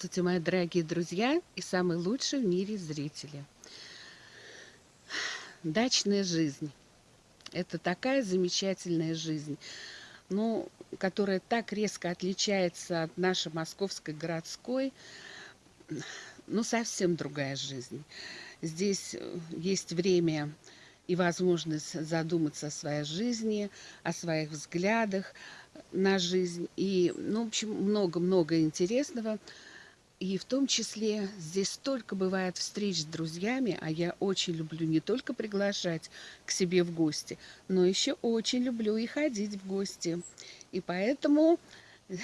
Здравствуйте, мои дорогие друзья и самые лучшие в мире зрители. Дачная жизнь. Это такая замечательная жизнь, ну, которая так резко отличается от нашей московской городской. Ну, совсем другая жизнь. Здесь э, есть время и возможность задуматься о своей жизни, о своих взглядах на жизнь. И, ну, в общем, много-много интересного. И в том числе здесь столько бывает встреч с друзьями, а я очень люблю не только приглашать к себе в гости, но еще очень люблю и ходить в гости. И поэтому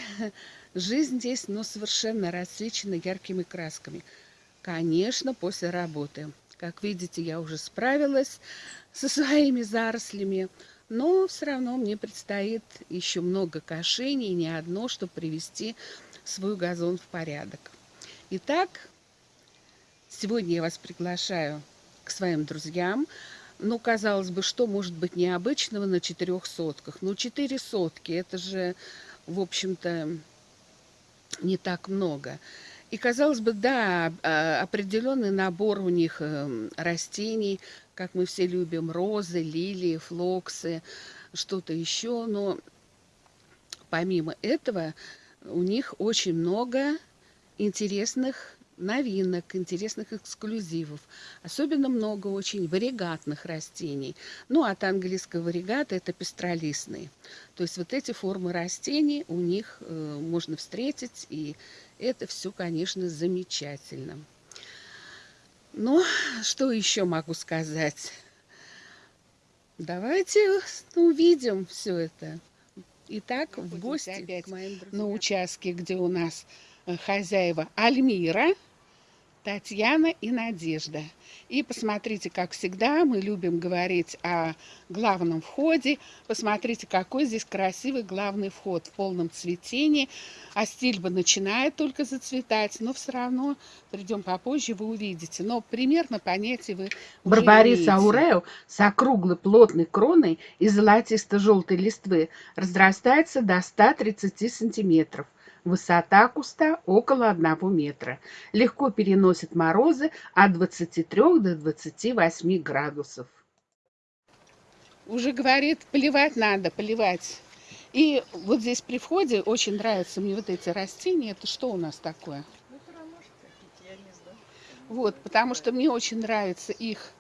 жизнь здесь, ну, совершенно рассвечена яркими красками. Конечно, после работы. Как видите, я уже справилась со своими зарослями, но все равно мне предстоит еще много кошений, не одно, чтобы привести свой газон в порядок. Итак, сегодня я вас приглашаю к своим друзьям. Ну, казалось бы, что может быть необычного на четырех сотках? Ну, четыре сотки, это же, в общем-то, не так много. И, казалось бы, да, а, определенный набор у них эм, растений, как мы все любим, розы, лилии, флоксы, что-то еще. Но помимо этого у них очень много интересных новинок, интересных эксклюзивов. Особенно много очень варигатных растений. Ну, от английского варигата это пестролистные. То есть вот эти формы растений у них э, можно встретить, и это все, конечно, замечательно. Ну, что еще могу сказать? Давайте увидим все это. Итак, в гости опять на участке, где у нас хозяева Альмира – Татьяна и Надежда. И посмотрите, как всегда, мы любим говорить о главном входе. Посмотрите, какой здесь красивый главный вход в полном цветении. А стильба начинает только зацветать, но все равно придем попозже, вы увидите. Но примерно понятие вы Барбарис аурео с округлой плотной кроной и золотисто-желтой листвы разрастается до 130 сантиметров. Высота куста около 1 метра. Легко переносит морозы от 23 до 28 градусов. Уже говорит, поливать надо, поливать. И вот здесь при входе очень нравятся мне вот эти растения. Это что у нас такое? Вот, потому что мне очень нравится их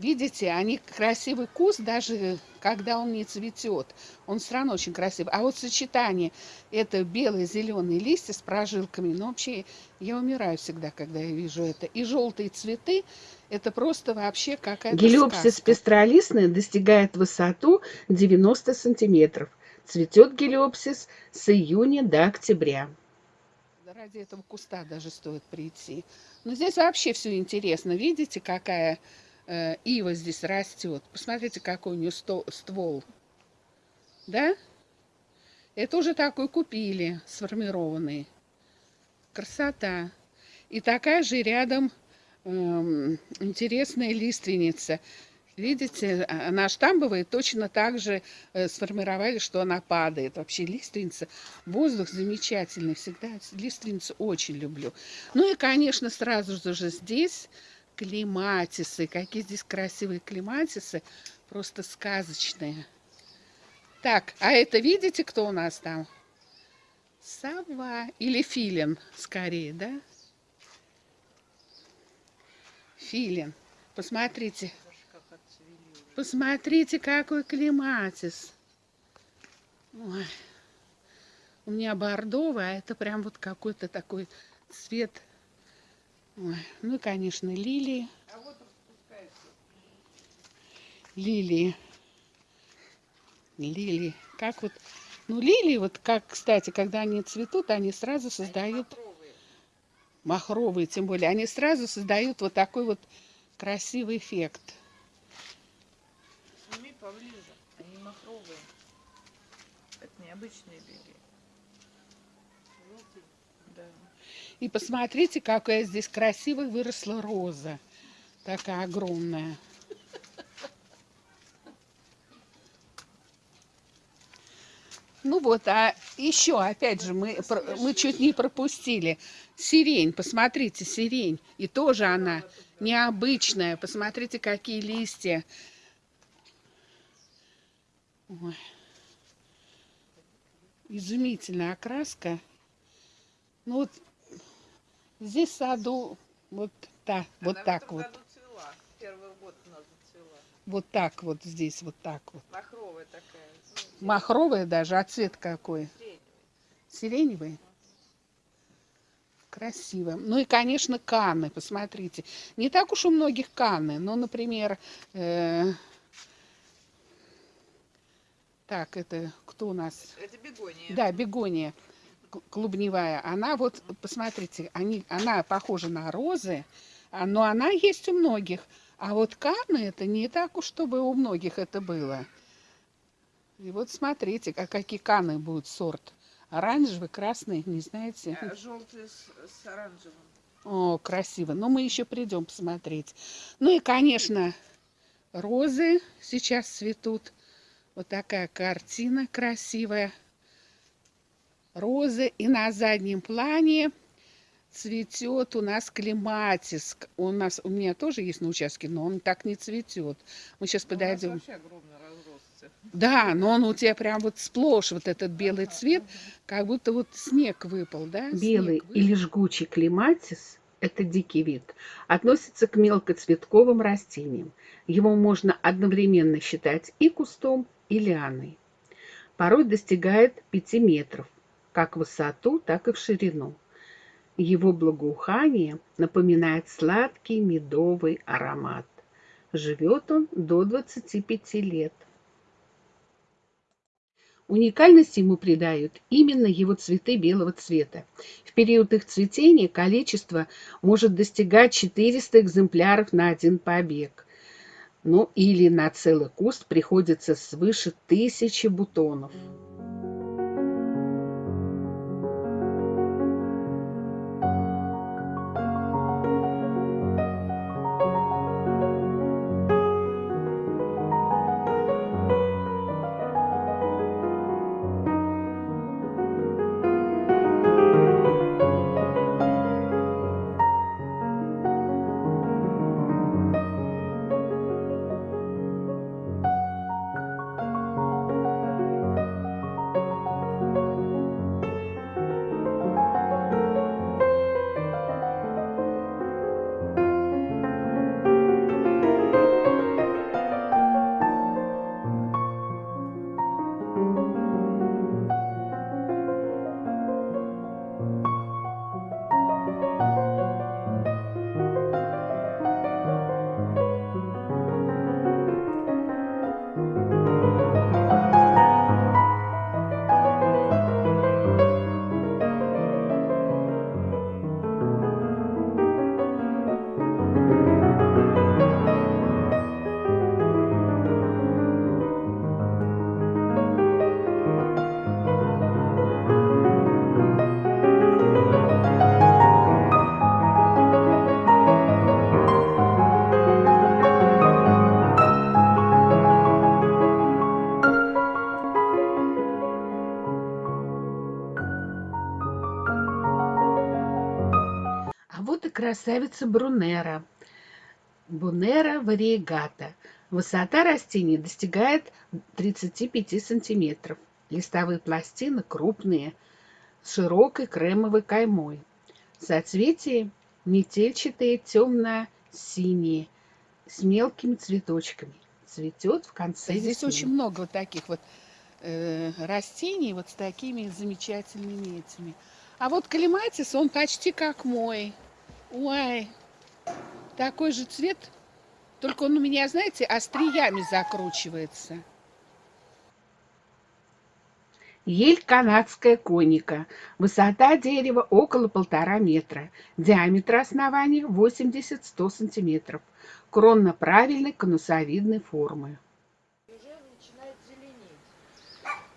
Видите, они красивый куст, даже когда он не цветет. Он все равно очень красивый. А вот сочетание, это белые зеленые листья с прожилками, ну вообще я умираю всегда, когда я вижу это. И желтые цветы, это просто вообще какая-то Гелиопсис сказка. пестролистный достигает высоту 90 сантиметров. Цветет гелиопсис с июня до октября. Ради этого куста даже стоит прийти. Но здесь вообще все интересно. Видите, какая ива здесь растет. Посмотрите, какой у нее ствол. Да? Это уже такой купили, сформированный. Красота. И такая же рядом э, интересная лиственница. Видите, а, она штамбовая, точно так же э, сформировали, что она падает. Вообще лиственница, воздух замечательный, всегда лиственницу очень люблю. Ну и, конечно, сразу же здесь клематисы. Какие здесь красивые клематисы. Просто сказочные. Так, а это видите, кто у нас там? Сова или филин, скорее, да? Филин. Посмотрите. Посмотрите, какой клематис. Ой. У меня бордовый, а это прям вот какой-то такой цвет Ой, ну и, конечно, лилии. А вот лилии. Лилии. Как вот... Ну, лилии, вот как, кстати, когда они цветут, они сразу создают... Махровые. махровые, тем более. Они сразу создают вот такой вот красивый эффект. Сними поближе. Они махровые. Это необычные лилии. И посмотрите, какая здесь красивая выросла роза. Такая огромная. Ну вот, а еще, опять же, мы, мы чуть не пропустили. Сирень, посмотрите, сирень. И тоже она необычная. Посмотрите, какие листья. Ой. Изумительная окраска. Ну вот здесь в саду вот, та, вот Она так вот. цвела. Первый год у нас зацвела. Вот так вот здесь, вот так вот. Махровая такая. ну, Махровая даже, а цвет какой? среднего. Сиреневый. Красиво. Ну и, конечно, Канны, посмотрите. Не так уж у многих Канны. Ну, например, э, так, это кто у нас? Это бегония. Да, бегония клубневая. Она вот, посмотрите, они, она похожа на розы, а- но она есть у многих. А вот Канны это не так уж, чтобы у многих это было. И вот смотрите, а какие Канны будут сорт. Оранжевый, красный, не знаете? Желтый с, с оранжевым. О, красиво. Но мы еще придем посмотреть. Ну и, конечно, розы сейчас цветут. Вот такая картина красивая. Розы. И на заднем плане цветет у нас клематис. У нас, у меня тоже есть на участке, но он так не цветет. Мы сейчас Ну, подойдем. вообще огромно разросся. Да, но он у тебя прям вот сплошь вот этот белый цвет, как будто вот снег выпал, да? Белый выпал. или жгучий клематис – это дикий вид, относится к мелкоцветковым растениям. Его можно одновременно считать и кустом, и лианой. Порой достигает 5 метров, как высоту, так и в ширину. Его благоухание напоминает сладкий медовый аромат. Живет он до 25 лет. Уникальность ему придают именно его цветы белого цвета. В период их цветения количество может достигать 400 экземпляров на один побег. Ну или на целый куст приходится свыше тысячи бутонов. Красавица Брунера. Бунера вариегата. Высота растения достигает 35 сантиметров. Листовые пластины крупные, с широкой кремовой каймой. Соцветия метельчатые, темно-синие, с мелкими цветочками. Цветет в конце Здесь весны. очень много вот таких вот э, растений вот с такими замечательными этими. А вот клематис, он почти как мой. Ой, такой же цвет, только он у меня, знаете, остриями закручивается. Ель канадская коника. Высота дерева около полтора метра. Диаметр основания 80-100 сантиметров. Кронно правильной конусовидной формы.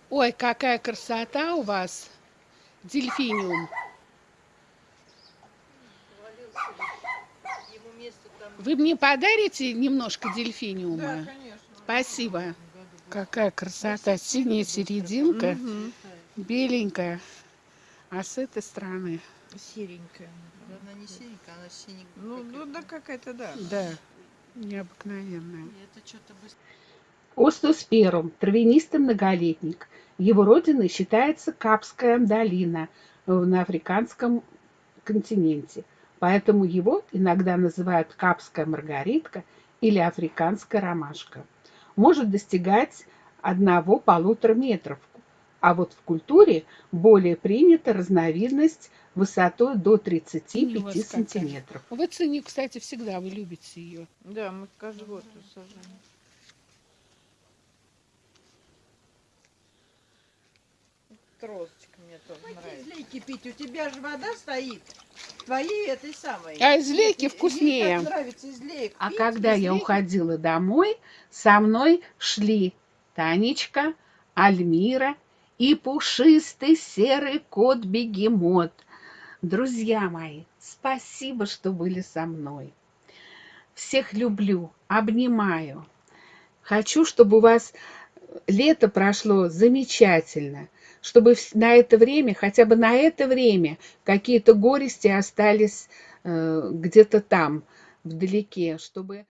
Ой, какая красота у вас, дельфиниум. Повалился ли? Ему место там... Вы мне подарите немножко Да, дельфиниума? конечно. Спасибо. Какая красота. Синяя серединка, Мгм. беленькая. А с этой стороны, Серенькая. Да она не синенькая, она синенькая. Ну, ну да какая-то, да. да, необыкновенная. Это что-то быстро. Остеосперум – травянистый многолетник. Его родиной считается Капская долина на африканском континенте. Поэтому его иногда называют капская маргаритка или африканская ромашка. Может достигать одного-полутора метров. А вот в культуре более принята разновидность высотой до 35 у вас какая. сантиметров. Вы ценю, кстати, всегда, вы любите ее. Да, мы каждый год тут сажаем. Тросочка мне тоже нравится. Излейки пить, у тебя же вода стоит. Твоей этой самой. А излейки Ей вкуснее. так нравится излеек А пить, когда я излейки. уходила домой, со мной шли Танечка, Альмира и пушистый серый кот-бегемот. Друзья мои, спасибо, что были со мной. Всех люблю, обнимаю. Хочу, чтобы у вас лето прошло замечательно, чтобы на это время, хотя бы на это время, какие-то горести остались э, где-то там, вдалеке, чтобы...